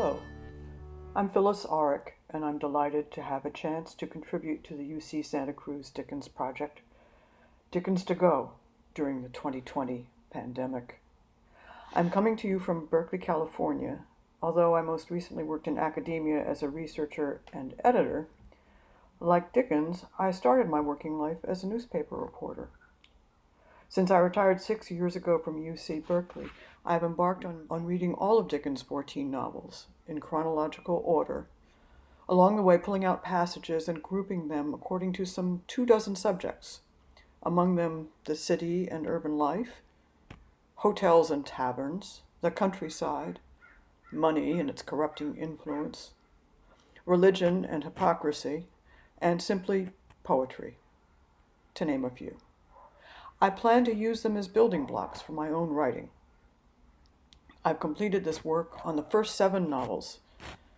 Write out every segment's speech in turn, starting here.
Hello, I'm Phyllis Arick, and I'm delighted to have a chance to contribute to the UC Santa Cruz Dickens Project, Dickens to Go, during the 2020 pandemic. I'm coming to you from Berkeley, California. Although I most recently worked in academia as a researcher and editor, like Dickens, I started my working life as a newspaper reporter. Since I retired six years ago from UC Berkeley, I have embarked on, on reading all of Dickens' 14 novels in chronological order, along the way pulling out passages and grouping them according to some two dozen subjects, among them the city and urban life, hotels and taverns, the countryside, money and its corrupting influence, religion and hypocrisy, and simply poetry, to name a few. I plan to use them as building blocks for my own writing. I've completed this work on the first seven novels,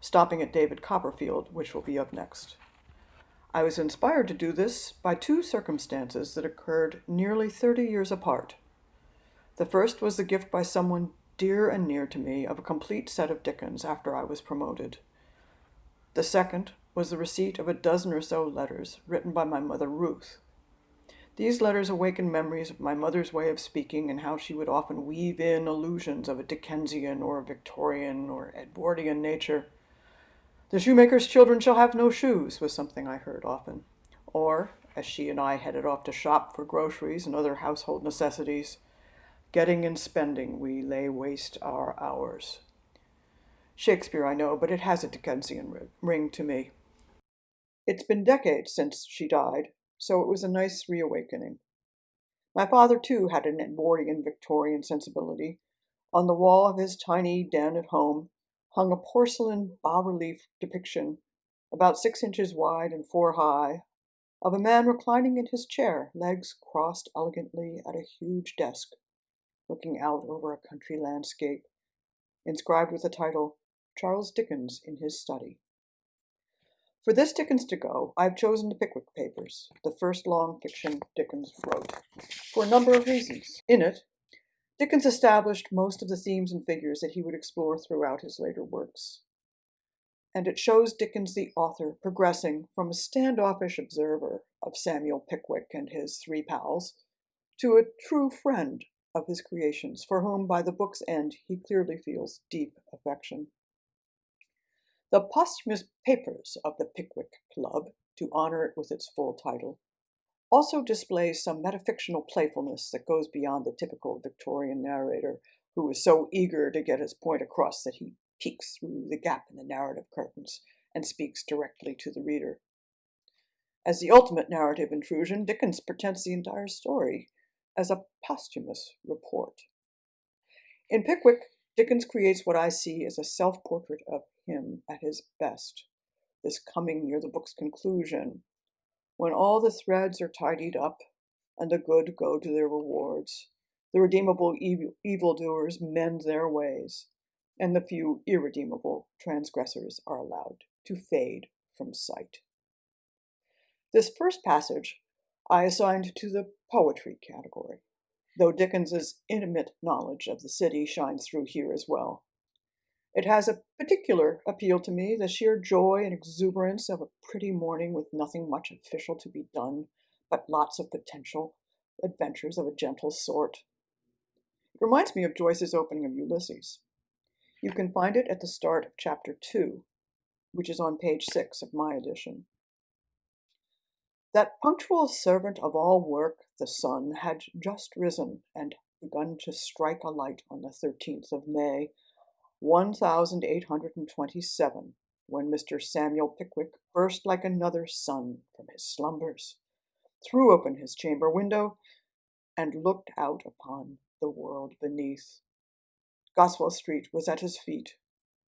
stopping at David Copperfield, which will be up next. I was inspired to do this by two circumstances that occurred nearly 30 years apart. The first was the gift by someone dear and near to me of a complete set of Dickens after I was promoted. The second was the receipt of a dozen or so letters written by my mother Ruth, these letters awakened memories of my mother's way of speaking and how she would often weave in allusions of a Dickensian or Victorian or Edwardian nature. The shoemaker's children shall have no shoes was something I heard often. Or, as she and I headed off to shop for groceries and other household necessities, getting and spending we lay waste our hours. Shakespeare, I know, but it has a Dickensian ring to me. It's been decades since she died, so it was a nice reawakening. My father, too, had an Edwardian Victorian sensibility. On the wall of his tiny den at home hung a porcelain bas relief depiction, about six inches wide and four high, of a man reclining in his chair, legs crossed elegantly at a huge desk, looking out over a country landscape, inscribed with the title Charles Dickens in his study. For this Dickens to go, I've chosen the Pickwick Papers, the first long fiction Dickens wrote, for a number of reasons. In it, Dickens established most of the themes and figures that he would explore throughout his later works. And it shows Dickens the author progressing from a standoffish observer of Samuel Pickwick and his three pals to a true friend of his creations, for whom by the book's end he clearly feels deep affection. The posthumous papers of the Pickwick Club, to honor it with its full title, also displays some metafictional playfulness that goes beyond the typical Victorian narrator who is so eager to get his point across that he peeks through the gap in the narrative curtains and speaks directly to the reader. As the ultimate narrative intrusion, Dickens pretends the entire story as a posthumous report. In Pickwick, Dickens creates what I see as a self portrait of him at his best, this coming near the book's conclusion, when all the threads are tidied up and the good go to their rewards, the redeemable evil, evildoers mend their ways, and the few irredeemable transgressors are allowed to fade from sight. This first passage I assigned to the poetry category, though Dickens's intimate knowledge of the city shines through here as well. It has a particular appeal to me, the sheer joy and exuberance of a pretty morning with nothing much official to be done, but lots of potential adventures of a gentle sort. It reminds me of Joyce's opening of Ulysses. You can find it at the start of chapter 2, which is on page 6 of my edition. That punctual servant of all work, the sun, had just risen and begun to strike a light on the 13th of May, 1827, when Mr. Samuel Pickwick burst like another sun from his slumbers, threw open his chamber window, and looked out upon the world beneath. Goswell Street was at his feet.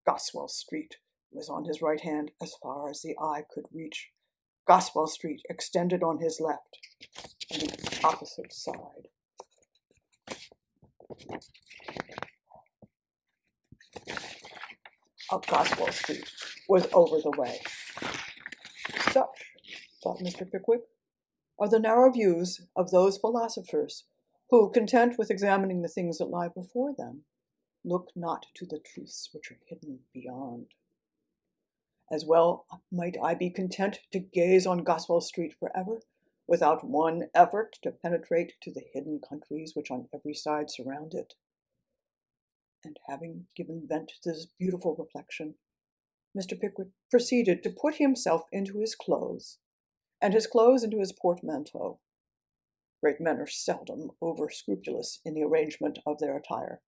Goswell Street was on his right hand as far as the eye could reach. Goswell Street extended on his left, and the opposite side of Goswell Street was over the way. Such, thought Mr. Pickwick, are the narrow views of those philosophers who, content with examining the things that lie before them, look not to the truths which are hidden beyond. As well might I be content to gaze on Goswell Street forever, without one effort to penetrate to the hidden countries which on every side surround it. And having given vent to this beautiful reflection, Mr. Pickwick proceeded to put himself into his clothes, and his clothes into his portmanteau. Great men are seldom over scrupulous in the arrangement of their attire.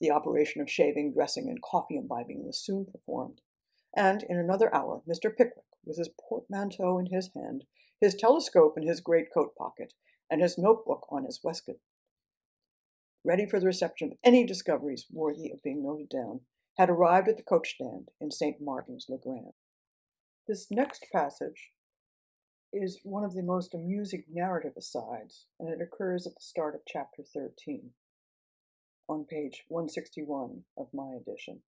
The operation of shaving, dressing, and coffee imbibing was soon performed, and in another hour Mr. Pickwick, with his portmanteau in his hand, his telescope in his greatcoat pocket, and his notebook on his waistcoat, ready for the reception of any discoveries worthy of being noted down, had arrived at the coach stand in St. Martin's le Grand. This next passage is one of the most amusing narrative asides, and it occurs at the start of chapter 13 on page 161 of my edition.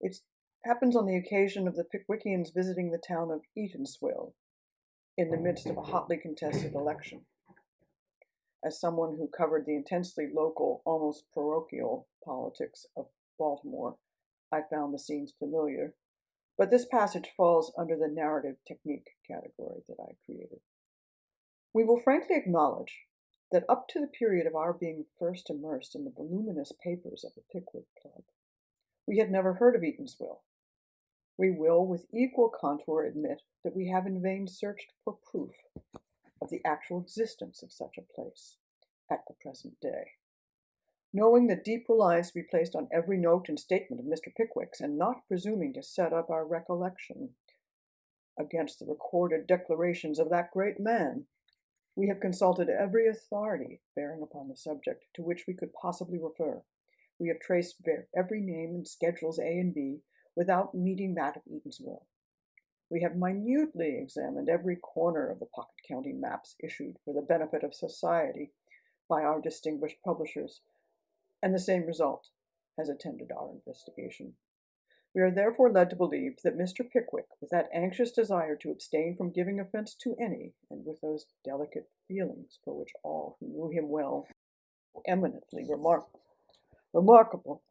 It happens on the occasion of the Pickwickians visiting the town of Eatanswill in the midst of a hotly contested election. As someone who covered the intensely local, almost parochial politics of Baltimore, I found the scenes familiar, but this passage falls under the narrative technique category that I created. We will frankly acknowledge that up to the period of our being first immersed in the voluminous papers of the Pickwick Club, we had never heard of Eatanswill. We will, with equal contour, admit that we have in vain searched for proof of the actual existence of such a place at the present day knowing the deep reliance be placed on every note and statement of Mr. Pickwick's, and not presuming to set up our recollection against the recorded declarations of that great man, we have consulted every authority bearing upon the subject to which we could possibly refer. We have traced every name in schedules A and B without meeting that of Eatanswill. We have minutely examined every corner of the pocket county maps issued for the benefit of society by our distinguished publishers, and the same result has attended our investigation. We are therefore led to believe that Mr. Pickwick, with that anxious desire to abstain from giving offense to any, and with those delicate feelings for which all who knew him well eminently remark- remarkable,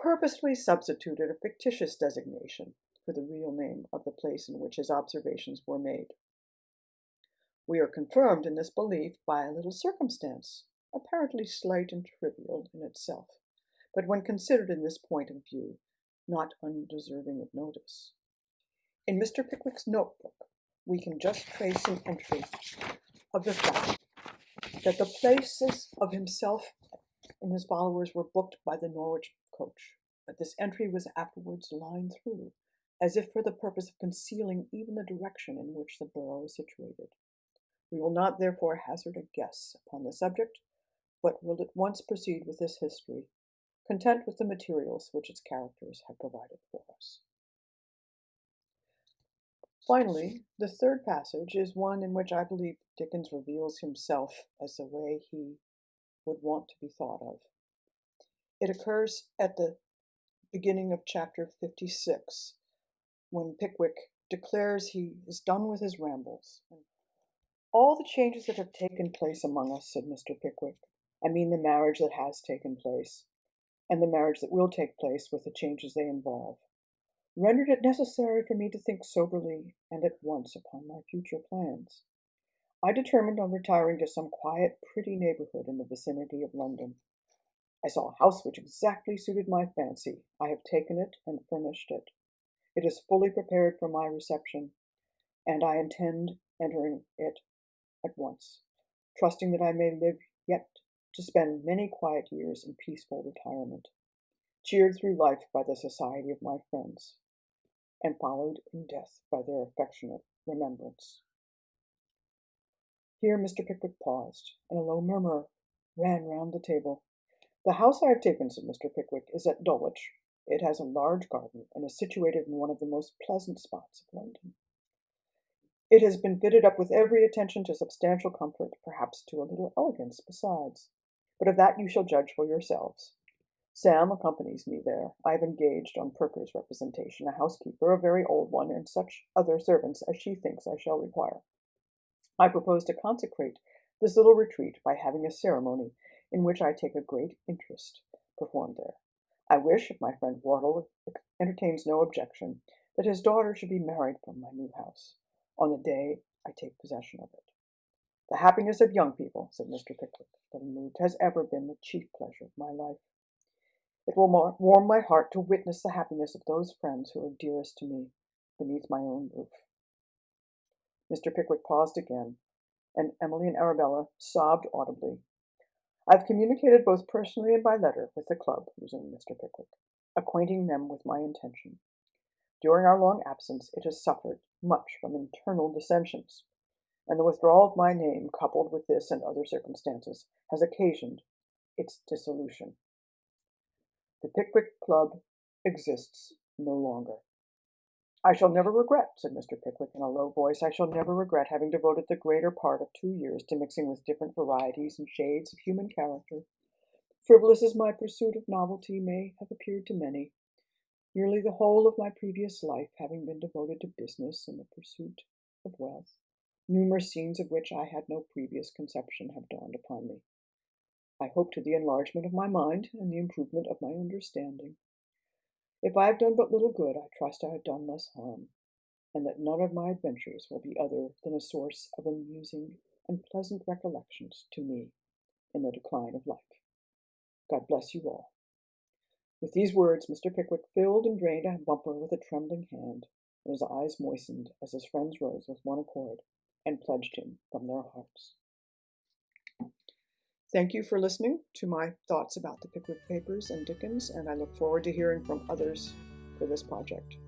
purposely substituted a fictitious designation for the real name of the place in which his observations were made. We are confirmed in this belief by a little circumstance apparently slight and trivial in itself, but when considered in this point of view, not undeserving of notice. In Mr. Pickwick's notebook, we can just trace an entry of the fact that the places of himself and his followers were booked by the Norwich coach, but this entry was afterwards lined through, as if for the purpose of concealing even the direction in which the borough is situated. We will not therefore hazard a guess upon the subject, but will at once proceed with this history, content with the materials which its characters have provided for us. Finally, the third passage is one in which I believe Dickens reveals himself as the way he would want to be thought of. It occurs at the beginning of chapter 56, when Pickwick declares he is done with his rambles. All the changes that have taken place among us, said Mr. Pickwick, I mean the marriage that has taken place, and the marriage that will take place with the changes they involve, rendered it necessary for me to think soberly and at once upon my future plans. I determined on retiring to some quiet, pretty neighborhood in the vicinity of London. I saw a house which exactly suited my fancy. I have taken it and furnished it. It is fully prepared for my reception, and I intend entering it at once, trusting that I may live yet to spend many quiet years in peaceful retirement, cheered through life by the society of my friends, and followed in death by their affectionate remembrance. Here Mr. Pickwick paused, and a low murmur ran round the table. The house I have taken, said Mr. Pickwick, is at Dulwich. It has a large garden, and is situated in one of the most pleasant spots of London. It has been fitted up with every attention to substantial comfort, perhaps to a little elegance besides but of that you shall judge for yourselves. Sam accompanies me there. I have engaged, on Perker's representation, a housekeeper, a very old one, and such other servants as she thinks I shall require. I propose to consecrate this little retreat by having a ceremony in which I take a great interest, performed there. I wish, if my friend Wardle entertains no objection, that his daughter should be married from my new house on the day I take possession of it. The happiness of young people, said Mr. Pickwick, little moved, has ever been the chief pleasure of my life. It will warm my heart to witness the happiness of those friends who are dearest to me beneath my own roof. Mr. Pickwick paused again, and Emily and Arabella sobbed audibly. I've communicated both personally and by letter with the club, resumed Mr. Pickwick, acquainting them with my intention. During our long absence, it has suffered much from internal dissensions, and the withdrawal of my name, coupled with this and other circumstances, has occasioned its dissolution. The Pickwick Club exists no longer. I shall never regret, said Mr. Pickwick in a low voice, I shall never regret having devoted the greater part of two years to mixing with different varieties and shades of human character. Frivolous as my pursuit of novelty may have appeared to many, nearly the whole of my previous life having been devoted to business and the pursuit of wealth, numerous scenes of which I had no previous conception have dawned upon me. I hope to the enlargement of my mind and the improvement of my understanding. If I have done but little good, I trust I have done less harm, and that none of my adventures will be other than a source of amusing and pleasant recollections to me in the decline of life. God bless you all. With these words, Mr. Pickwick filled and drained a bumper with a trembling hand, and his eyes moistened as his friends rose with one accord and pledged him from their hearts. Thank you for listening to my thoughts about the Pickwick Papers and Dickens, and I look forward to hearing from others for this project.